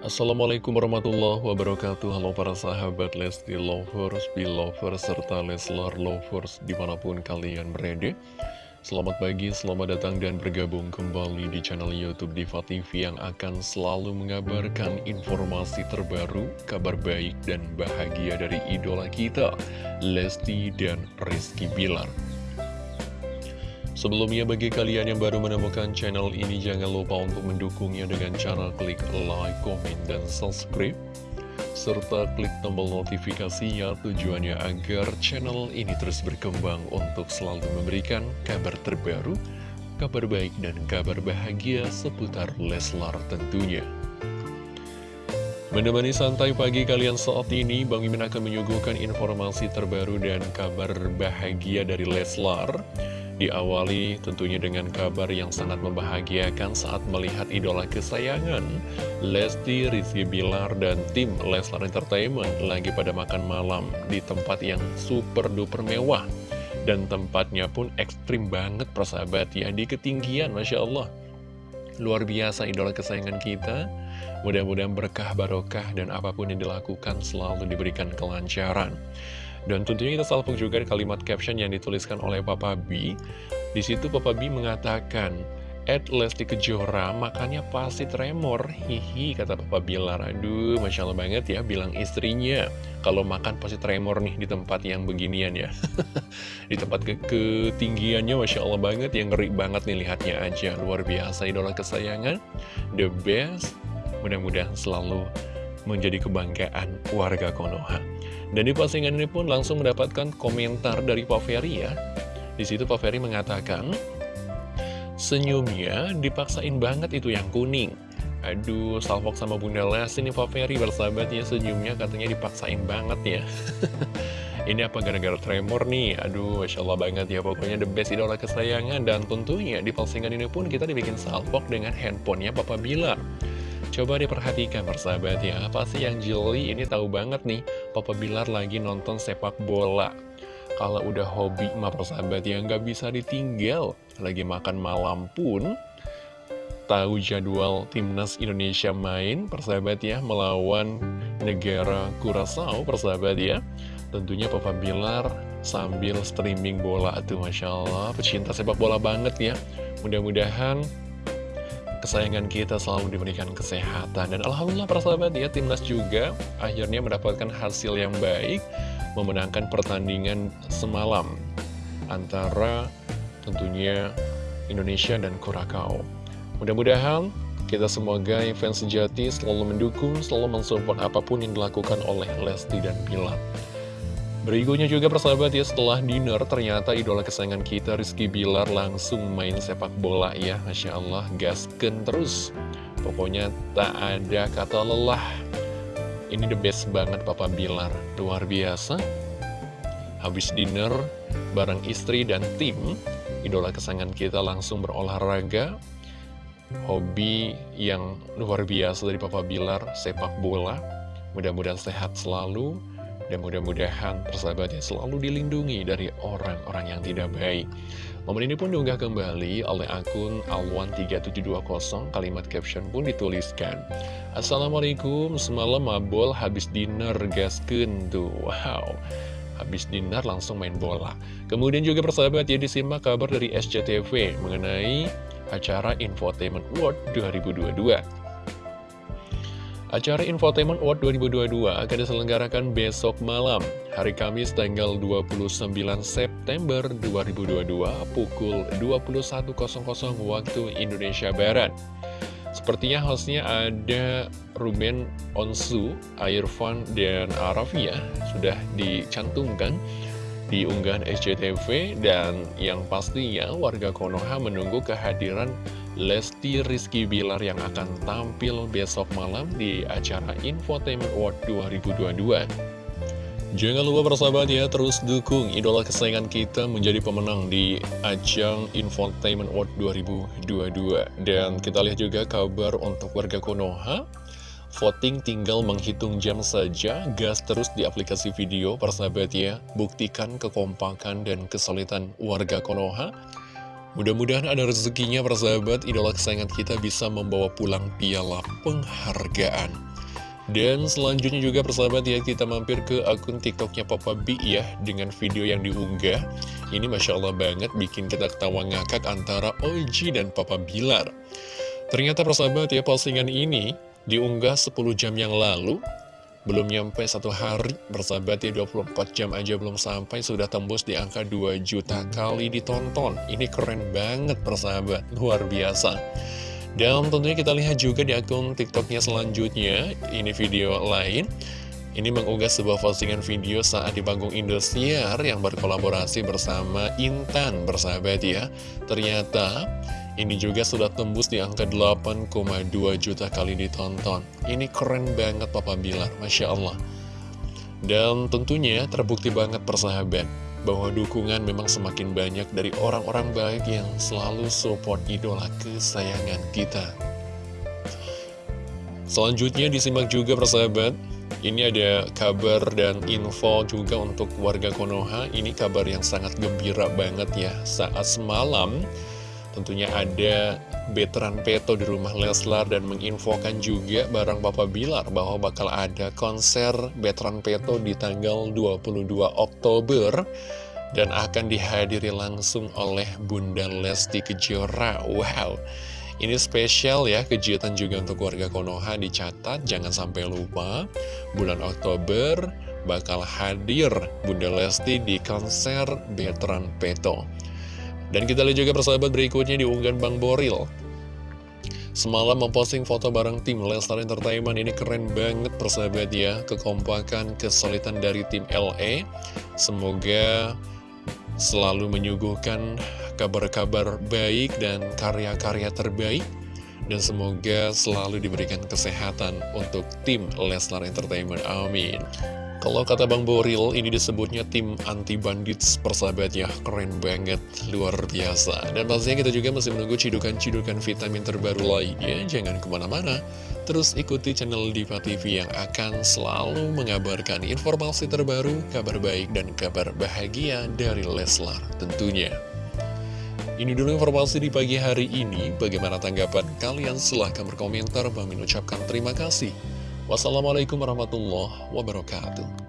Assalamualaikum warahmatullahi wabarakatuh. Halo para sahabat Lesti Lovers, Belovers, serta Leslar Lovers di mana pun kalian berada. Selamat pagi, selamat datang dan bergabung kembali di channel Youtube Diva TV yang akan selalu mengabarkan informasi terbaru, kabar baik dan bahagia dari idola kita Lesti dan Rizky Bilar Sebelumnya bagi kalian yang baru menemukan channel ini jangan lupa untuk mendukungnya dengan cara klik like, comment, dan subscribe serta klik tombol notifikasinya tujuannya agar channel ini terus berkembang untuk selalu memberikan kabar terbaru, kabar baik dan kabar bahagia seputar Leslar tentunya. Menemani santai pagi kalian saat ini, Bang Mimin akan menyuguhkan informasi terbaru dan kabar bahagia dari Leslar. Diawali tentunya dengan kabar yang sangat membahagiakan saat melihat idola kesayangan Lesti, Rizky Bilar, dan tim Leslar Entertainment lagi pada makan malam di tempat yang super duper mewah. Dan tempatnya pun ekstrim banget persahabat ya, di ketinggian Masya Allah. Luar biasa idola kesayangan kita. Mudah-mudahan berkah barokah dan apa pun yang dilakukan selalu diberikan kelancaran dan tentunya kita salpuk juga kalimat caption yang dituliskan oleh Papa B. Di situ Papa B mengatakan, Ed Lesti Kejora, makanya pasti tremor, hihi, kata Papa Bilar. Aduh, Masya Allah banget ya, bilang istrinya. Kalau makan pasti tremor nih di tempat yang beginian ya. di tempat ke ketinggiannya, Masya Allah banget, yang ngeri banget nih lihatnya aja. Luar biasa, idola kesayangan, the best. Mudah-mudahan selalu menjadi kebanggaan warga Konoha. Dan di postingan ini pun langsung mendapatkan komentar dari Pak Ferry ya. Di situ Pak Ferry mengatakan, senyumnya dipaksain banget itu yang kuning. Aduh, salvok sama Bunda Les ini Pak Ferry bersahabatnya senyumnya katanya dipaksain banget ya. ini apa gara-gara tremor nih? Aduh, Masya Allah banget ya, pokoknya the best idola kesayangan. Dan tentunya di postingan ini pun kita dibikin salvok dengan handphonenya Papa Bilar. Coba diperhatikan persahabat ya, apa sih yang jeli ini tahu banget nih, Papa Bilar lagi nonton sepak bola. Kalau udah hobi mah persahabat ya, nggak bisa ditinggal. Lagi makan malam pun, tahu jadwal timnas Indonesia main, persahabat ya, melawan negara Kurasau, persahabat ya. Tentunya Papa Bilar sambil streaming bola tuh, Masya Allah, pecinta sepak bola banget ya. Mudah-mudahan kesayangan kita selalu diberikan kesehatan. Dan Alhamdulillah persahabat ya Timnas juga akhirnya mendapatkan hasil yang baik Memenangkan pertandingan semalam Antara tentunya Indonesia dan Kurakau Mudah-mudahan kita semoga fans sejati selalu mendukung, selalu mensupport apa pun yang dilakukan oleh Lesti dan Bilar Berikutnya juga persahabat ya setelah dinner ternyata idola kesayangan kita Rizky Bilar langsung main sepak bola ya. Masya Allah gasken terus. Pokoknya tak ada kata lelah. Ini the best banget Papa Bilar. Luar biasa. Habis dinner bareng istri dan tim Idola kesayangan kita langsung berolahraga. Hobi yang luar biasa dari Papa Bilar sepak bola. Mudah-mudahan sehat selalu dan mudah-mudahan persahabatnya selalu dilindungi dari orang-orang yang tidak baik. Momen ini pun diunggah kembali oleh akun Alwan3720, kalimat caption pun dituliskan. Assalamualaikum, semalam mabol habis dinner gasken tuh, wow. Habis dinner langsung main bola. Kemudian juga persahabat ya disimak kabar dari SCTV mengenai acara Infotainment World 2022. Acara Infotainment Award 2022 akan diselenggarakan besok malam, hari Kamis tanggal 29 September 2022 pukul 21.00 waktu Indonesia Barat. Sepertinya hostnya ada Ruben Onsu, Irfan, dan Arafia sudah dicantumkan di unggahan SCTV dan yang pastinya warga Konoha menunggu kehadiran Lesti Rizky Bilar yang akan tampil besok malam di acara Infotainment Award 2022. Jangan lupa persahabat ya, terus dukung idola kesayangan kita menjadi pemenang di ajang Infotainment Award 2022. Dan kita lihat juga kabar untuk warga Konoha. Voting tinggal menghitung jam saja, gas terus di aplikasi video persahabat ya. Buktikan kekompakan dan kesulitan warga Konoha. Mudah-mudahan ada rezekinya persahabat, idola kesayangan kita bisa membawa pulang piala penghargaan. Dan selanjutnya juga persahabat ya kita mampir ke akun tiktoknya Papa B ya Dengan video yang diunggah. Ini Masya Allah banget bikin kita ketawa ngakak antara Oji dan Papa Bilar. Ternyata persahabat ya postingan ini diunggah 10 jam yang lalu belum nyampe satu hari, bersahabat ya 24 jam aja belum sampai sudah tembus di angka 2 juta kali ditonton. Ini keren banget persahabat, luar biasa. Dan tentunya kita lihat juga di akun tiktoknya selanjutnya, ini video lain. Ini mengunggah sebuah postingan video saat di panggung Indosiar yang berkolaborasi bersama Intan bersahabat ya. Ternyata ini juga sudah tembus di angka 8,2 juta kali ditonton. Ini keren banget Papa Bilar, Masya Allah. Dan tentunya terbukti banget persahabat bahwa dukungan memang semakin banyak dari orang-orang baik yang selalu support idola kesayangan kita. Selanjutnya disimak juga persahabat, ini ada kabar dan info juga untuk warga Konoha, ini kabar yang sangat gembira banget ya. Saat semalam, Tentunya ada veteran Peto di rumah Leslar dan menginfokan juga barang Papa Bilar bahwa bakal ada konser veteran Peto di tanggal 22 Oktober dan akan dihadiri langsung oleh Bunda Lesti Kejora. Wow, ini spesial ya, kejutan juga untuk warga Konoha dicatat, jangan sampai lupa, bulan Oktober bakal hadir Bunda Lesti di konser veteran Peto. Dan kita lihat juga persahabat berikutnya di unggahan Bang Boril. Semalam memposting foto bareng tim Lestar Entertainment. Ini keren banget persahabat ya. Kekompakan, kesulitan dari tim LA Semoga selalu menyuguhkan kabar-kabar baik dan karya-karya terbaik. Dan semoga selalu diberikan kesehatan untuk tim Leslar Entertainment. Amin. Kalau kata Bang Boril, ini disebutnya tim anti-bandits persahabat ya, keren banget, luar biasa. Dan pastinya kita juga masih menunggu cidukan-cidukan vitamin terbaru lainnya, jangan ke mana-mana. Terus ikuti channel Diva TV yang akan selalu mengabarkan informasi terbaru, kabar baik, dan kabar bahagia dari Leslar tentunya. Ini dulu informasi di pagi hari ini, bagaimana tanggapan kalian? Silahkan berkomentar, Bang ucapkan terima kasih. Wassalamualaikum warahmatullahi wabarakatuh.